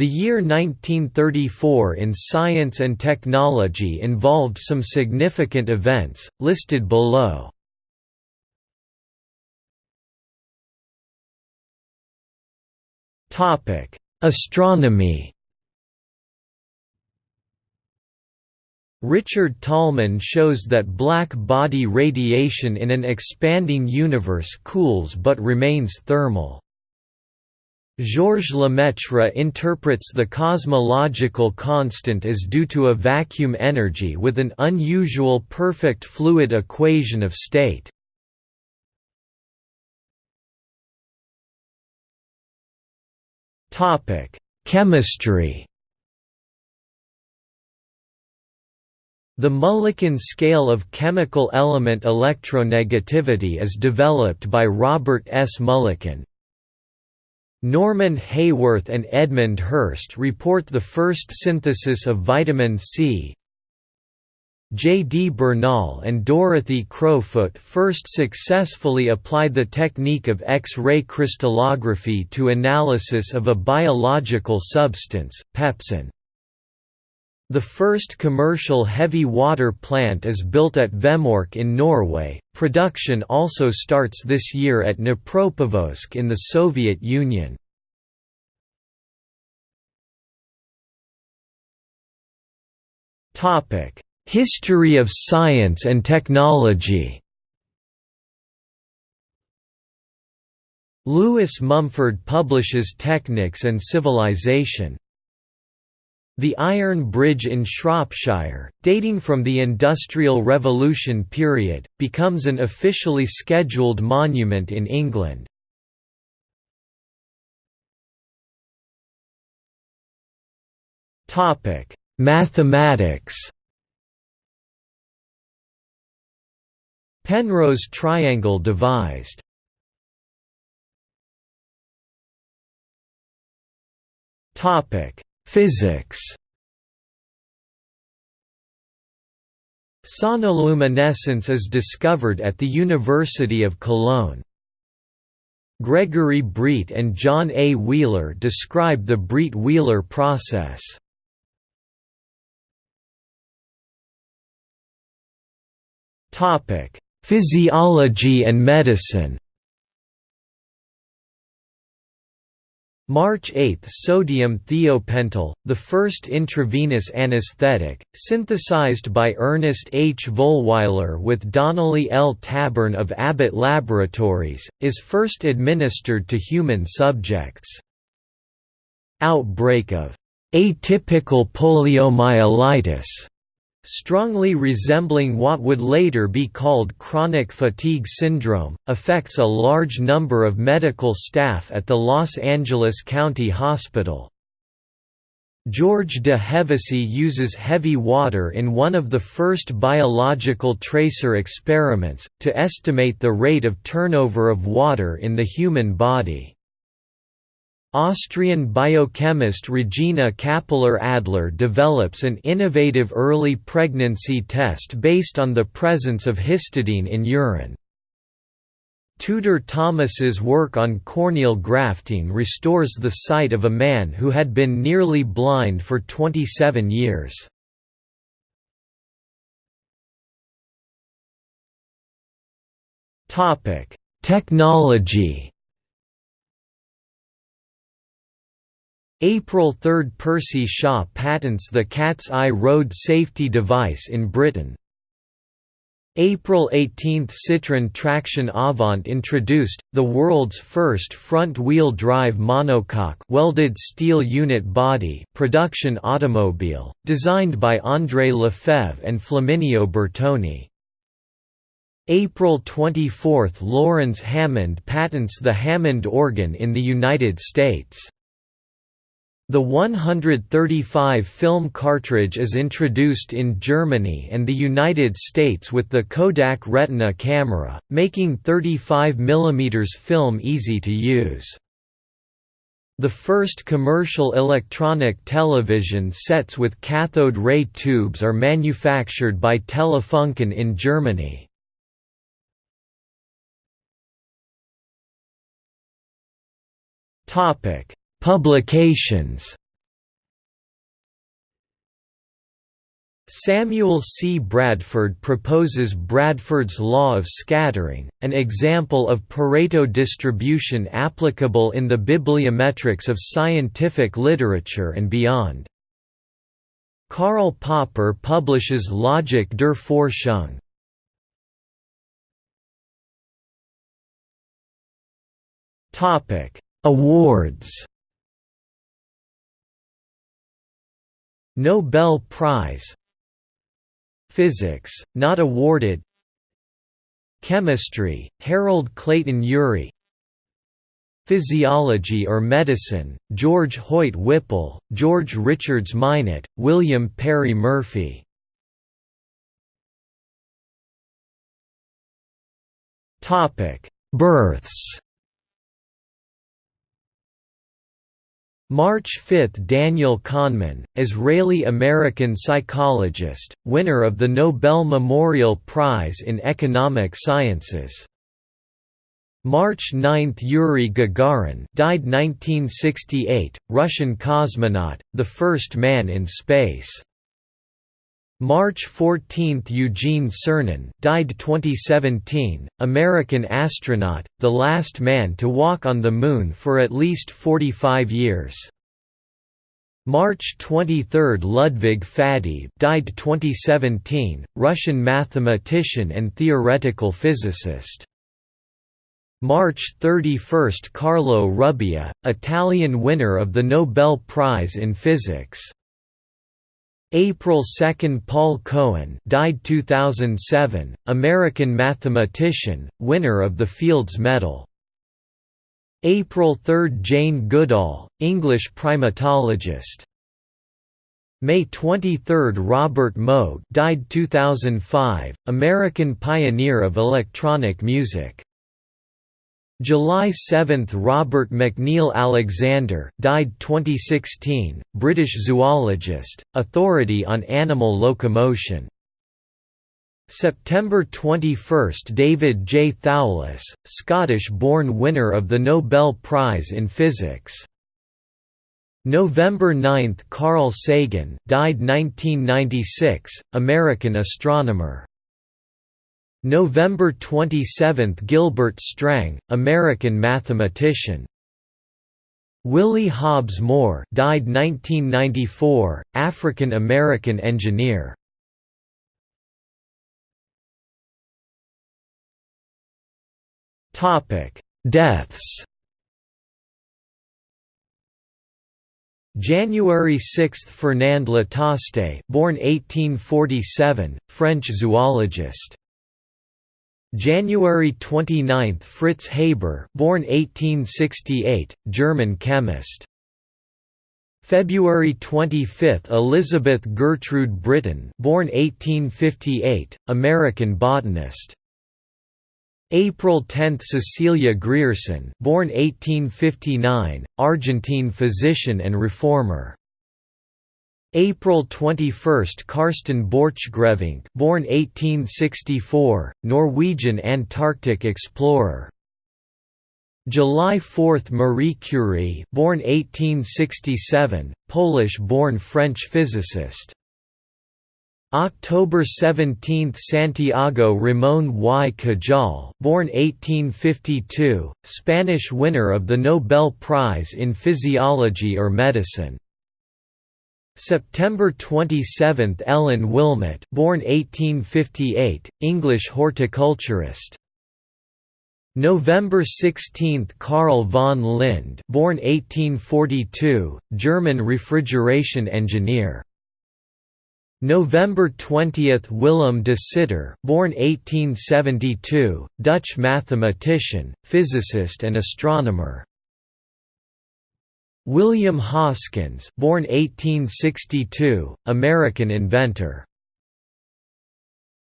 The year 1934 in science and technology involved some significant events, listed below. Astronomy Richard Tolman shows that black body radiation in an expanding universe cools but remains thermal. Georges Lemaitre interprets the cosmological constant as due to a vacuum energy with an unusual perfect fluid equation of state. Chemistry The Mulliken scale of chemical element electronegativity is developed by Robert S. Mulliken, Norman Haworth and Edmund Hirst report the first synthesis of vitamin C. J. D. Bernal and Dorothy Crowfoot first successfully applied the technique of X-ray crystallography to analysis of a biological substance, pepsin. The first commercial heavy water plant is built at Vemork in Norway. Production also starts this year at Dnipropetrovsk in the Soviet Union. Topic: History of science and technology. Lewis Mumford publishes Technics and Civilization. The Iron Bridge in Shropshire, dating from the Industrial Revolution period, becomes an officially scheduled monument in England. Mathematics Penrose triangle devised Topic Physics Sonoluminescence is discovered at the University of Cologne. Gregory Breit and John A. Wheeler describe the Breit–Wheeler process. Physiology and medicine March 8 – Sodium thiopental, the first intravenous anesthetic, synthesized by Ernest H. Vollweiler with Donnelly L. Tabern of Abbott Laboratories, is first administered to human subjects. Outbreak of atypical poliomyelitis strongly resembling what would later be called chronic fatigue syndrome, affects a large number of medical staff at the Los Angeles County Hospital. George de Hevesy uses heavy water in one of the first biological tracer experiments, to estimate the rate of turnover of water in the human body. Austrian biochemist Regina Kappeler-Adler develops an innovative early pregnancy test based on the presence of histidine in urine. Tudor Thomas's work on corneal grafting restores the sight of a man who had been nearly blind for 27 years. Technology April 3 – Percy Shaw patents the Cat's Eye road safety device in Britain. April 18 – Citroën Traction Avant introduced, the world's first front-wheel drive monocoque welded steel unit body production automobile, designed by André Lefebvre and Flaminio Bertoni. April 24 – Laurens Hammond patents the Hammond organ in the United States. The 135 film cartridge is introduced in Germany and the United States with the Kodak Retina camera, making 35 mm film easy to use. The first commercial electronic television sets with cathode ray tubes are manufactured by Telefunken in Germany. Topic Publications Samuel C. Bradford proposes Bradford's law of scattering, an example of Pareto distribution applicable in the bibliometrics of scientific literature and beyond. Karl Popper publishes Logik der Forschung. Awards Nobel Prize. Physics, not awarded. Chemistry, Harold Clayton Urey. Physiology or Medicine, George Hoyt Whipple, George Richards Minot, William Perry Murphy. Births March 5 – Daniel Kahneman, Israeli-American psychologist, winner of the Nobel Memorial Prize in Economic Sciences. March 9 – Yuri Gagarin died 1968, Russian cosmonaut, the first man in space. March 14 – Eugene Cernan died 2017, American astronaut, the last man to walk on the Moon for at least 45 years. March 23 – Ludwig Faddeev died 2017, Russian mathematician and theoretical physicist. March 31 – Carlo Rubbia, Italian winner of the Nobel Prize in Physics. April 2 Paul Cohen died 2007, American mathematician, winner of the Fields Medal. April 3 Jane Goodall, English primatologist. May 23 Robert Moog died 2005, American pioneer of electronic music. July 7 – Robert McNeill Alexander died 2016, British zoologist, authority on animal locomotion. September 21 – David J. Thouless, Scottish-born winner of the Nobel Prize in Physics. November 9 – Carl Sagan died 1996, American astronomer. November 27 – Gilbert Strang, American mathematician. Willie Hobbs Moore died 1994, African-American engineer. Deaths January 6 – Fernand Lataste born 1847, French zoologist January 29 – Fritz Haber born 1868, German chemist. February 25 – Elizabeth Gertrude Britton born 1858, American botanist. April 10 – Cecilia Grierson born 1859, Argentine physician and reformer April 21 – Karsten Borchgrevink born 1864, Norwegian Antarctic explorer. July 4 – Marie Curie born 1867, Polish-born French physicist. October 17 – Santiago Ramón y Cajal born 1852, Spanish winner of the Nobel Prize in Physiology or Medicine September 27 – Ellen Willmott born 1858, English horticulturist. November 16 – Carl von Linde born 1842, German refrigeration engineer. November 20 – Willem de Sitter born 1872, Dutch mathematician, physicist and astronomer William Hoskins, born 1862, American inventor.